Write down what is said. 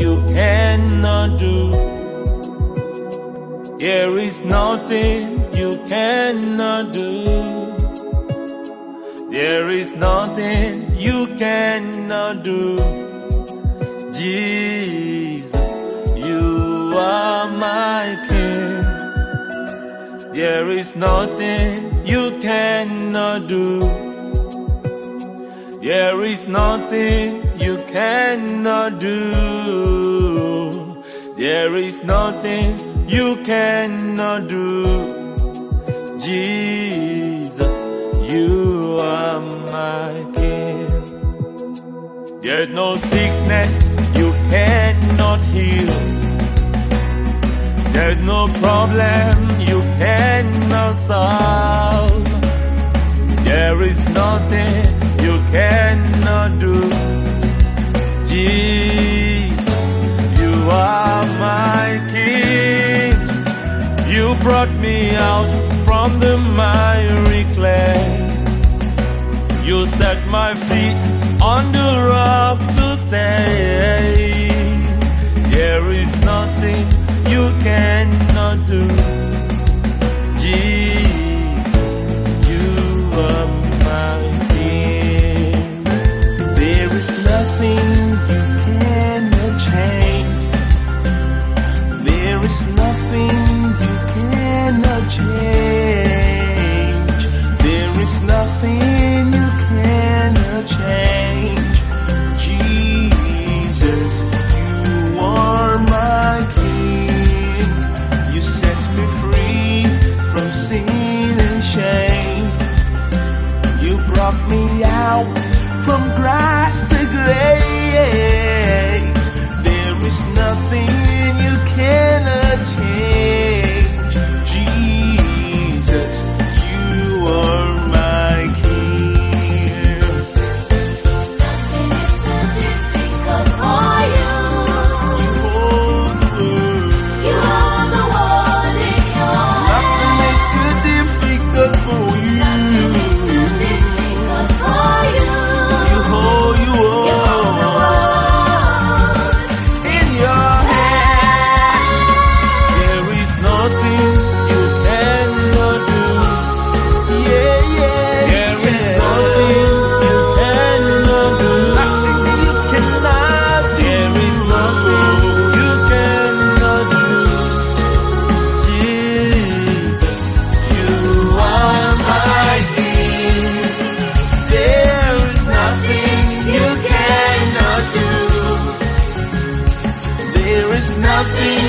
you cannot do. There is nothing you cannot do. There is nothing you cannot do. Jesus, you are my King. There is nothing you cannot do. There is nothing you cannot do. There is nothing you cannot do. Jesus, you are my King. There's no sickness you cannot heal. There's no problem you cannot solve. There is nothing you cannot do. Jesus, you are my King. You brought me out from the miry clay. You set my feet on the rock to stay. Change. There is nothing you cannot change. Jesus, you are my King. You set me free from sin and shame. You brought me out from grass There